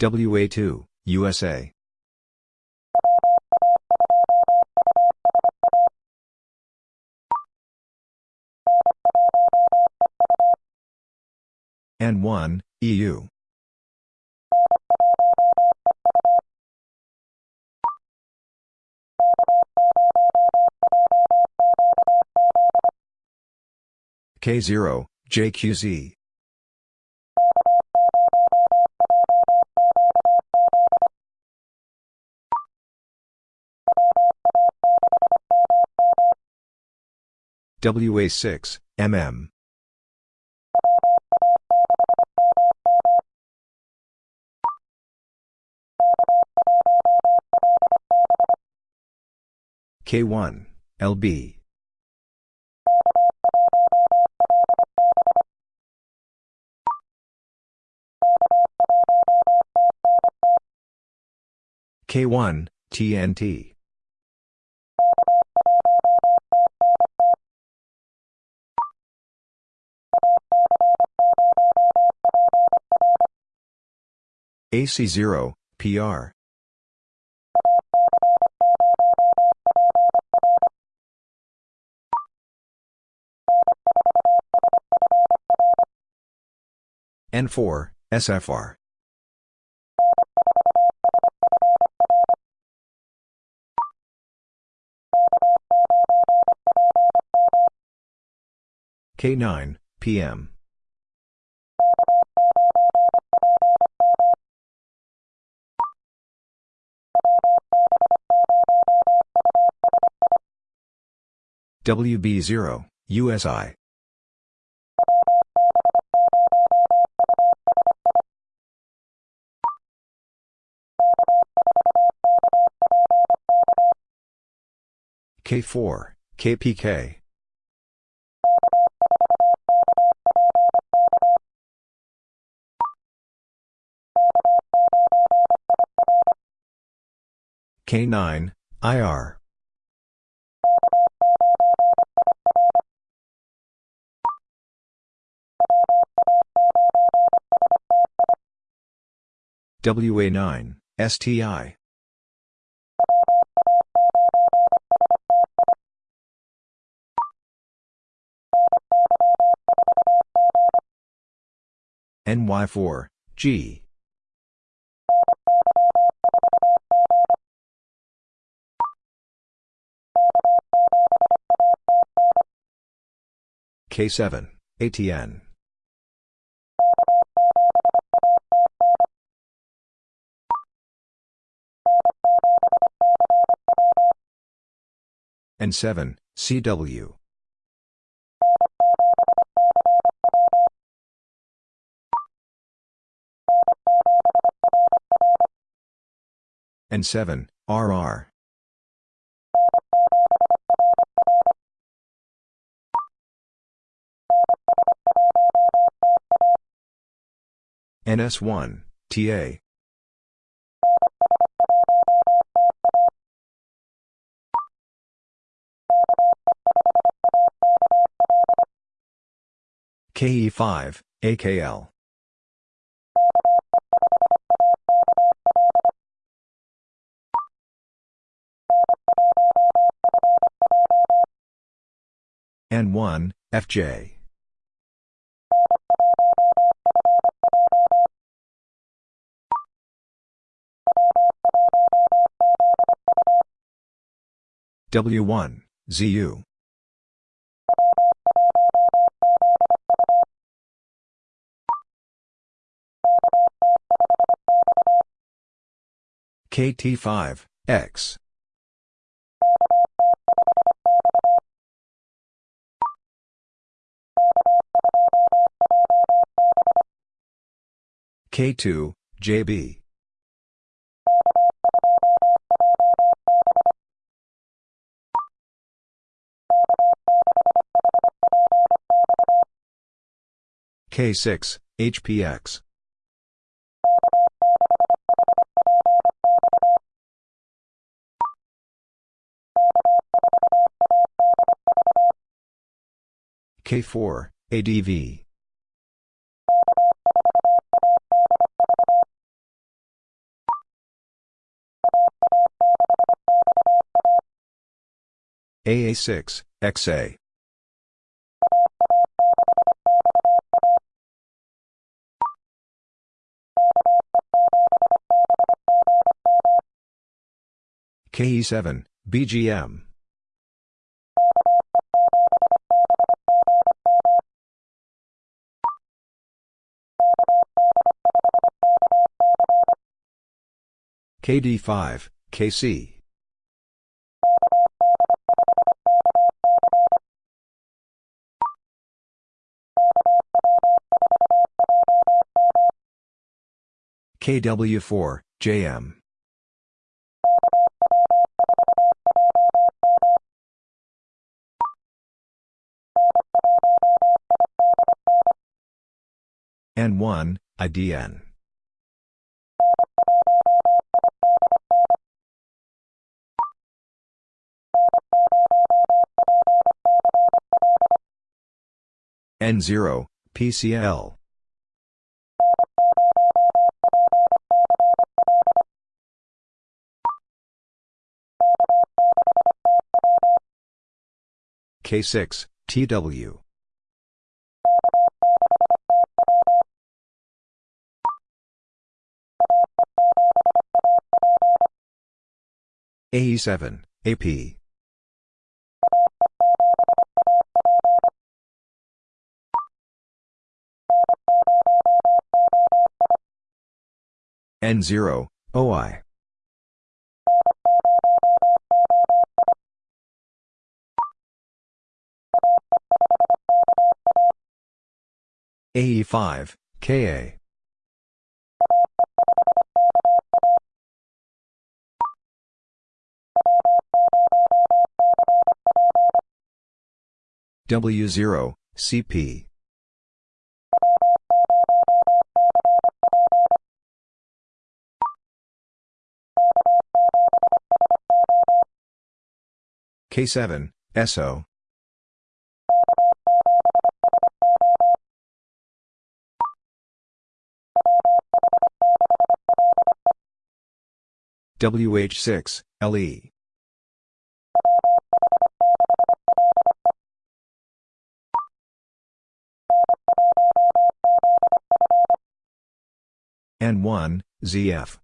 WA2, USA. N1, EU. K0, JQZ. WA6, MM. K1, LB. K1, TNT. AC0, PR. N4, SFR. K9, PM. WB0, USI. K4, KPK. K9, IR. WA9, STI. NY4, G. K7, ATN. N7, CW. N7, RR. NS1, TA. KE5, AKL. N1, FJ. W1, ZU. KT5, X. K2, JB. K6, HPX. K4, ADV. AA6, XA. KE7, BGM. KD5, KC. KW4, JM. N1, IDN. N0, PCL. K6, TW. AE7, AP. N0, OI. AE5, KA. W0, CP. K7, SO. WH6, LE. N1, ZF.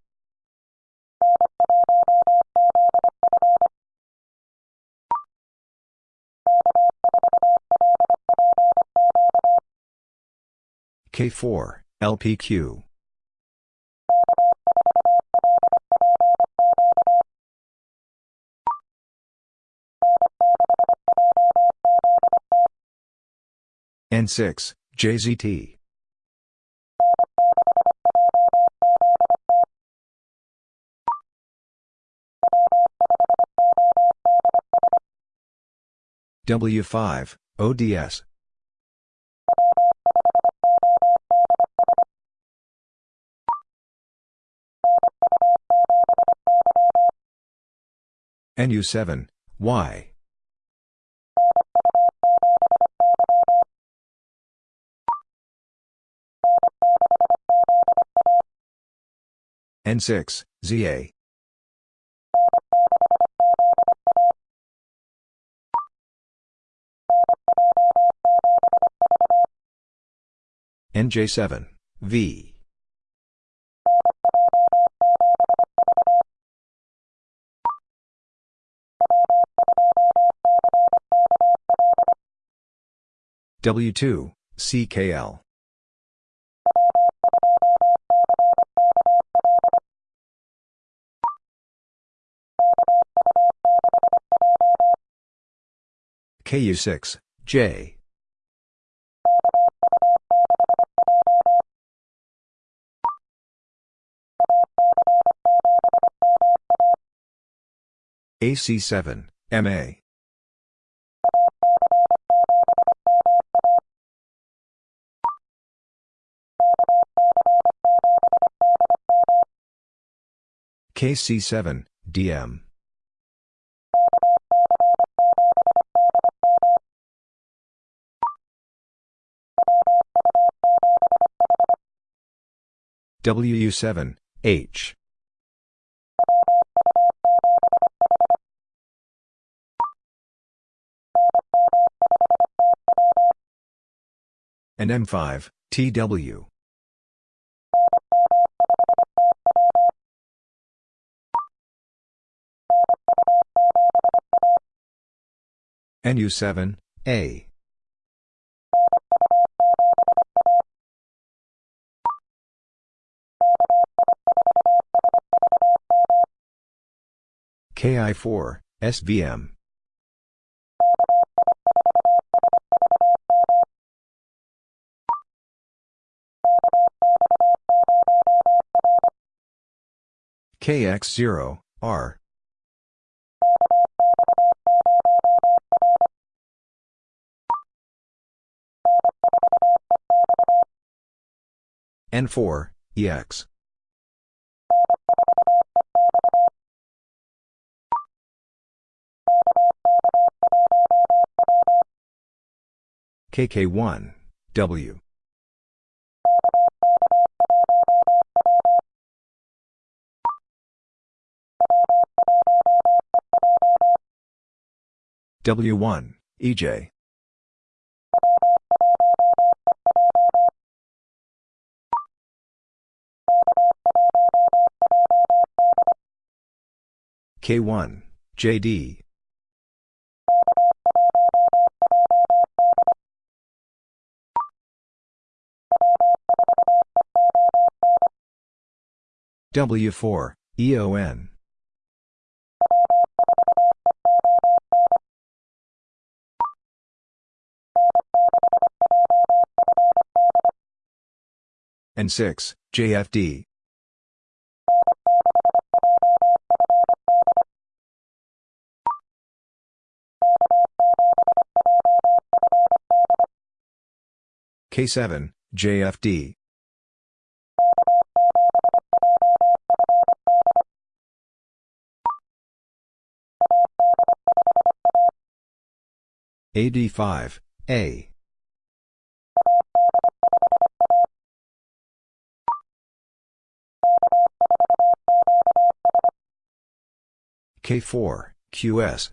K4, LPQ. N6, JZT. W5, ODS. NU7, Y. N6, ZA. NJ7, V. W2, CKL. KU6, J. AC7, MA. KC7, DM. WU7, H. and M5, TW. NU7, A. KI4, SVM. KX0, R. N4, EX. KK1, W. W1, EJ. K1, JD. W4, EON. N6, JFD. K7, JFD. AD5, A. K4, QS.